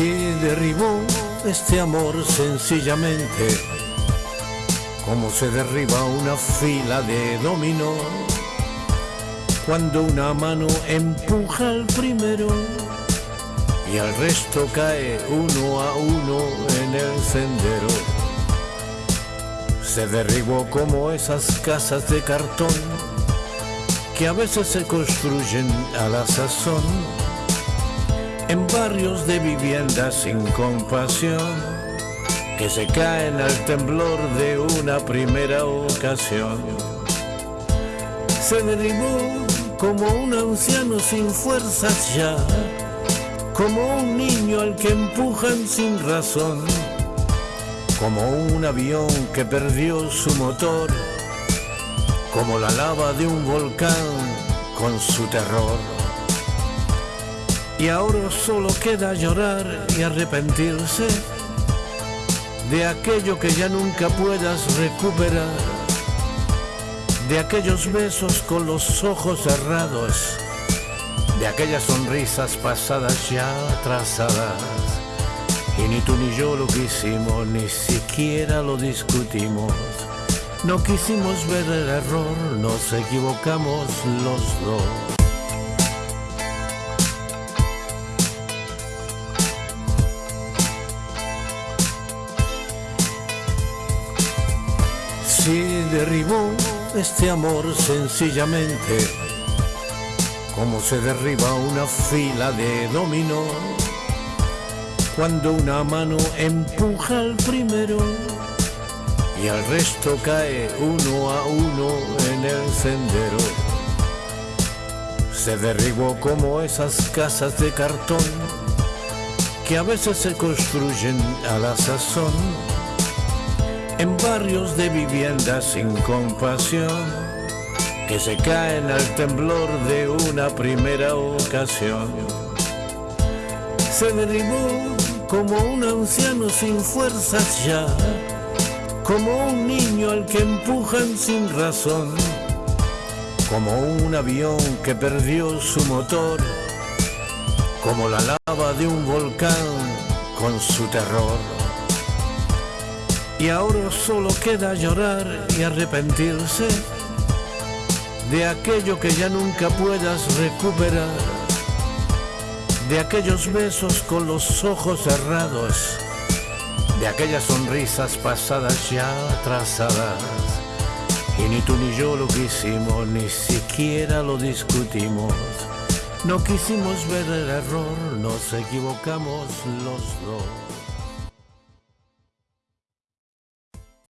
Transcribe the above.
derribó este amor sencillamente, como se derriba una fila de dominó, cuando una mano empuja al primero y al resto cae uno a uno en el sendero. Se derribó como esas casas de cartón que a veces se construyen a la sazón en barrios de viviendas sin compasión que se caen al temblor de una primera ocasión. Se derribó como un anciano sin fuerzas ya, como un niño al que empujan sin razón, como un avión que perdió su motor, como la lava de un volcán con su terror. Y ahora solo queda llorar y arrepentirse de aquello que ya nunca puedas recuperar, de aquellos besos con los ojos cerrados, de aquellas sonrisas pasadas ya trazadas. Y ni tú ni yo lo quisimos, ni siquiera lo discutimos. No quisimos ver el error, nos equivocamos los dos. Si derribó este amor sencillamente, como se derriba una fila de dominó, cuando una mano empuja al primero y al resto cae uno a uno en el sendero. Se derribó como esas casas de cartón que a veces se construyen a la sazón en barrios de viviendas sin compasión que se caen al temblor de una primera ocasión. Se derribó como un anciano sin fuerzas ya, como un niño al que empujan sin razón, como un avión que perdió su motor, como la lava de un volcán con su terror. Y ahora solo queda llorar y arrepentirse de aquello que ya nunca puedas recuperar, de aquellos besos con los ojos cerrados, de aquellas sonrisas pasadas ya trazadas. Y ni tú ni yo lo quisimos, ni siquiera lo discutimos. No quisimos ver el error, nos equivocamos los dos.